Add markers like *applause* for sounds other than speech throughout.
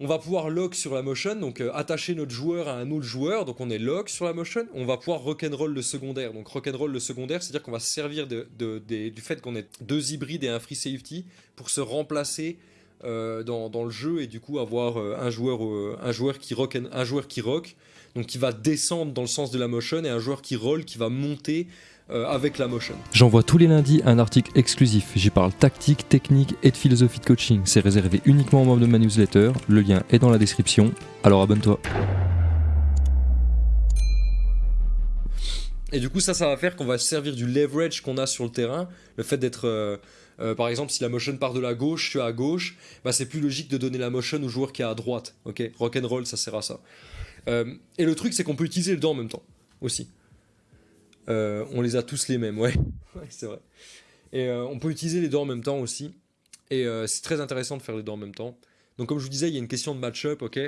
On va pouvoir lock sur la motion, donc euh, attacher notre joueur à un autre joueur, donc on est lock sur la motion. On va pouvoir rock'n'roll le secondaire. Donc rock'n'roll le secondaire, c'est-à-dire qu'on va se servir du fait qu'on ait deux hybrides et un free safety pour se remplacer euh, dans, le jeu et du coup avoir euh, un, joueur, un, joueur qui rock, un joueur qui rock, donc qui va descendre dans le sens de la motion et un joueur qui roll qui va monter euh, avec la motion. J'envoie tous les lundis un article exclusif. J'y parle tactique, technique et de philosophie de coaching. C'est réservé uniquement aux membres de ma newsletter. Le lien est dans la description. Alors abonne-toi. Et du coup, ça, ça va faire qu'on va servir du leverage qu'on a sur le terrain. Le fait d'être, euh, euh, par exemple, si la motion part de la gauche, je suis à gauche, bah, c'est plus logique de donner la motion au joueur qui est à droite. Ok, rock and roll, ça sert à ça. et le truc, c'est qu'on peut utiliser le dos en même temps aussi. Euh, on les a tous les mêmes, *laughs* ouais. c'est vrai. Et euh, on peut utiliser les deux en même temps aussi. Et euh, c'est très intéressant de faire les deux en même temps. Donc comme je vous disais, il y a une question de match-up, ok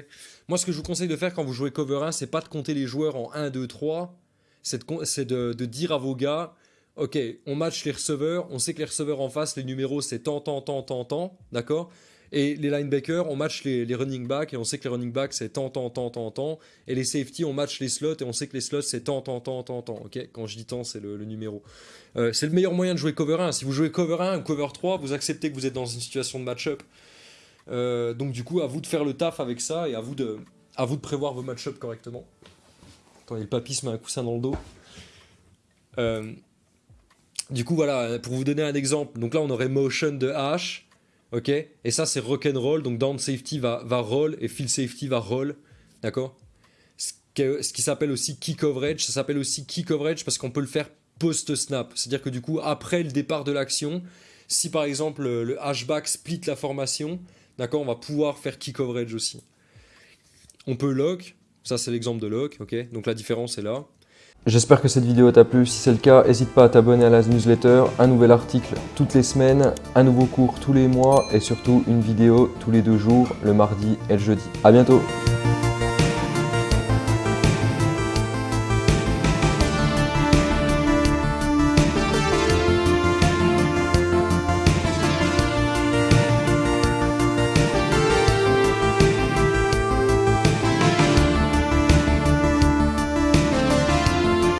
Moi, ce que je vous conseille de faire quand vous jouez cover 1, c'est pas de compter les joueurs en 1, 2, 3. C'est de, de, dire à vos gars, ok, on match les receveurs, on sait que les receveurs en face, les numéros, c'est tant, tant, tant, tant, tant, d'accord et les linebackers, on match les, running backs et on sait que les running backs c'est tant, tant, tant, tant, tant. Et les safety, on match les slots et on sait que les slots c'est tant, tant, tant, tant, tant. Ok? Quand je dis tant, c'est le, numéro. Euh, c'est le meilleur moyen de jouer cover 1. Si vous jouez cover 1 ou cover 3, vous acceptez que vous êtes dans une situation de match-up. Euh, donc du coup, à vous de faire le taf avec ça et à vous de, à vous de prévoir vos match-up correctement. Attendez, le papy se met un coussin dans le dos. Euh, du coup, voilà, pour vous donner un exemple, donc là on aurait motion de H, ok Et ça, c'est rock and roll. Donc down safety va, va roll et field safety va roll, d'accord? Ce, ce qui s'appelle aussi key coverage. Ça s'appelle aussi key coverage parce qu'on peut le faire post-snap. C'est-à-dire que du coup, après le départ de l'action, si par exemple le hashback split la formation, d'accord, on va pouvoir faire key coverage aussi. On peut lock, ça c'est l'exemple de lock, ok? Donc la différence est là. J'espère que cette vidéo t'a plu, si c'est le cas, n'hésite pas à t'abonner à la newsletter, un nouvel article toutes les semaines, un nouveau cours tous les mois et surtout une vidéo tous les deux jours, le mardi et le jeudi. A bientôt